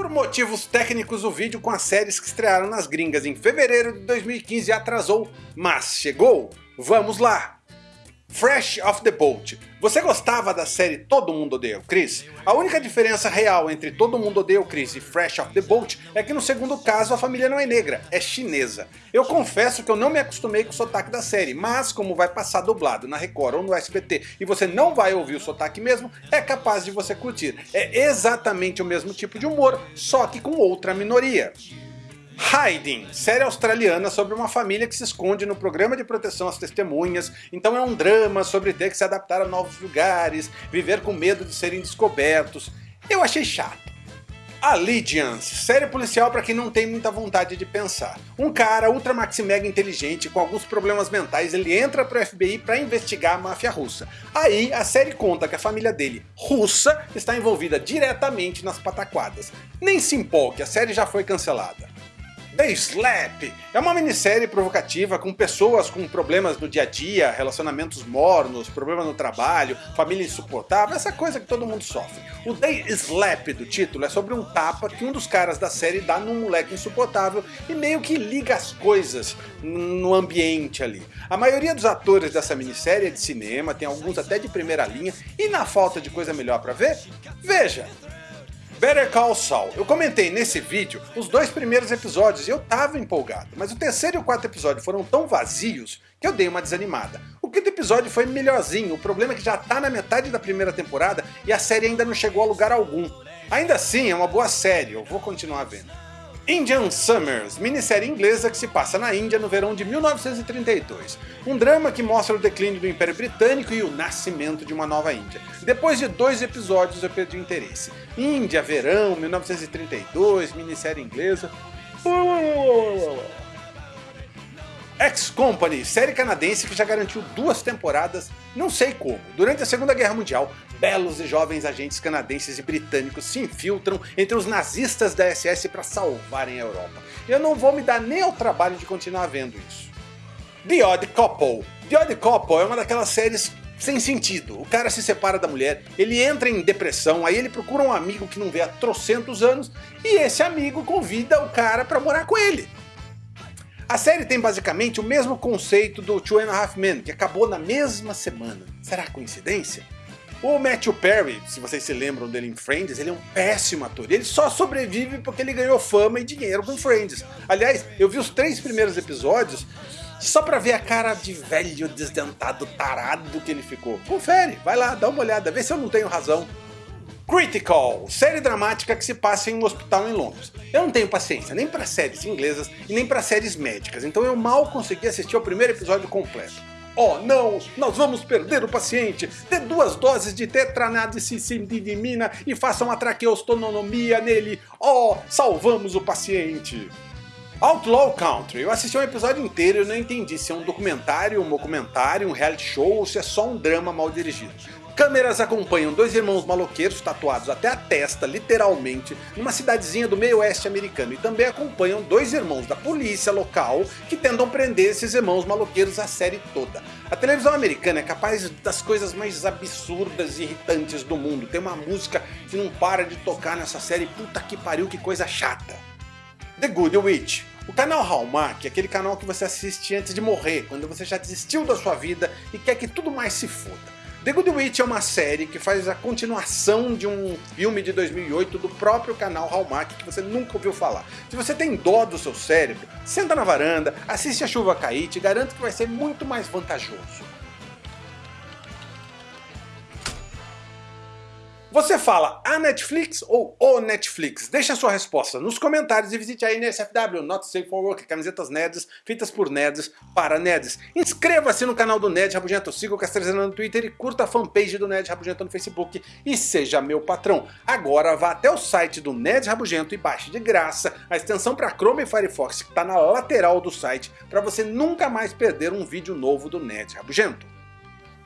Por motivos técnicos, o vídeo com as séries que estrearam nas gringas em fevereiro de 2015 atrasou, mas chegou! Vamos lá! Fresh Off the Boat. Você gostava da série Todo Mundo Odeia o Chris? A única diferença real entre Todo Mundo Odeia o Chris e Fresh Off the Boat é que no segundo caso a família não é negra, é chinesa. Eu confesso que eu não me acostumei com o sotaque da série, mas como vai passar dublado na Record ou no SBT e você não vai ouvir o sotaque mesmo, é capaz de você curtir. É exatamente o mesmo tipo de humor, só que com outra minoria. Hiding, série australiana sobre uma família que se esconde no programa de proteção às testemunhas, então é um drama sobre ter que se adaptar a novos lugares, viver com medo de serem descobertos. Eu achei chato. Allegiance, série policial para quem não tem muita vontade de pensar. Um cara ultra maxi mega inteligente com alguns problemas mentais, ele entra pro FBI para investigar a máfia russa. Aí a série conta que a família dele, russa, está envolvida diretamente nas pataquadas. Nem se empolgue, a série já foi cancelada. The Slap é uma minissérie provocativa com pessoas com problemas no dia a dia, relacionamentos mornos, problemas no trabalho, família insuportável, essa coisa que todo mundo sofre. O The Slap do título é sobre um tapa que um dos caras da série dá num moleque insuportável e meio que liga as coisas no ambiente ali. A maioria dos atores dessa minissérie é de cinema, tem alguns até de primeira linha, e na falta de coisa melhor pra ver, veja! Better Call Saul. Eu comentei nesse vídeo os dois primeiros episódios e eu tava empolgado, mas o terceiro e o quarto episódio foram tão vazios que eu dei uma desanimada. O quinto episódio foi melhorzinho, o problema é que já tá na metade da primeira temporada e a série ainda não chegou a lugar algum. Ainda assim é uma boa série, eu vou continuar vendo. Indian Summers, minissérie inglesa que se passa na Índia no verão de 1932. Um drama que mostra o declínio do Império Britânico e o nascimento de uma nova Índia. Depois de dois episódios eu perdi o interesse. Índia, verão, 1932, minissérie inglesa... X-Company, série canadense que já garantiu duas temporadas, não sei como. Durante a Segunda Guerra Mundial, belos e jovens agentes canadenses e britânicos se infiltram entre os nazistas da SS para salvarem a Europa. Eu não vou me dar nem ao trabalho de continuar vendo isso. The Odd Couple. The Odd Couple é uma daquelas séries sem sentido. O cara se separa da mulher, ele entra em depressão, aí ele procura um amigo que não vê há trocentos anos, e esse amigo convida o cara para morar com ele. A série tem basicamente o mesmo conceito do Two and a Half Men, que acabou na mesma semana. Será coincidência? O Matthew Perry, se vocês se lembram dele em Friends, ele é um péssimo ator. Ele só sobrevive porque ele ganhou fama e dinheiro com Friends. Aliás, eu vi os três primeiros episódios só pra ver a cara de velho desdentado tarado que ele ficou. Confere, vai lá, dá uma olhada, vê se eu não tenho razão. Critical, série dramática que se passa em um hospital em Londres. Eu não tenho paciência nem para séries inglesas e nem para séries médicas, então eu mal consegui assistir ao primeiro episódio completo. Oh não, nós vamos perder o paciente, dê duas doses de tetranadicimidina e faça uma traqueostonomia nele, oh, salvamos o paciente. Outlaw Country, eu assisti um episódio inteiro e não entendi se é um documentário, um documentário, um reality show ou se é só um drama mal dirigido. Câmeras acompanham dois irmãos maloqueiros tatuados até a testa, literalmente, numa cidadezinha do meio oeste americano e também acompanham dois irmãos da polícia local que tentam prender esses irmãos maloqueiros a série toda. A televisão americana é capaz das coisas mais absurdas e irritantes do mundo. Tem uma música que não para de tocar nessa série, puta que pariu, que coisa chata. The Good Witch. O canal Hallmark é aquele canal que você assiste antes de morrer, quando você já desistiu da sua vida e quer que tudo mais se foda. The Good Witch é uma série que faz a continuação de um filme de 2008 do próprio canal Hallmark que você nunca ouviu falar. Se você tem dó do seu cérebro, senta na varanda, assiste a chuva cair, te garanto que vai ser muito mais vantajoso. Você fala a Netflix ou o Netflix? Deixe a sua resposta nos comentários e visite a NSFW, Not Safe for Work, camisetas nerds feitas por nerds para nerds. Inscreva-se no canal do Nerd Rabugento, siga o Castrezano no Twitter e curta a fanpage do Nerd Rabugento no Facebook e seja meu patrão. Agora vá até o site do Nerd Rabugento e baixe de graça a extensão para Chrome e Firefox que está na lateral do site para você nunca mais perder um vídeo novo do Nerd Rabugento.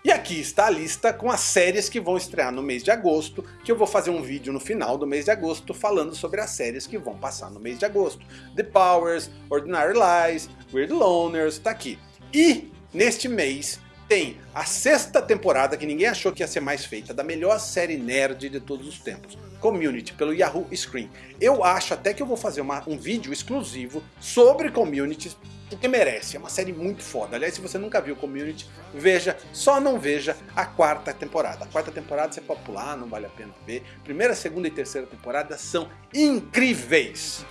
E aqui está a lista com as séries que vão estrear no mês de agosto, que eu vou fazer um vídeo no final do mês de agosto falando sobre as séries que vão passar no mês de agosto. The Powers, Ordinary Lies, Weird Loners, tá aqui. E neste mês tem a sexta temporada, que ninguém achou que ia ser mais feita, da melhor série nerd de todos os tempos, Community, pelo Yahoo Screen. Eu acho até que eu vou fazer uma, um vídeo exclusivo sobre Community, porque merece, é uma série muito foda. Aliás, se você nunca viu Community, veja, só não veja a quarta temporada. A quarta temporada você pode pular, não vale a pena ver. Primeira, segunda e terceira temporada são incríveis.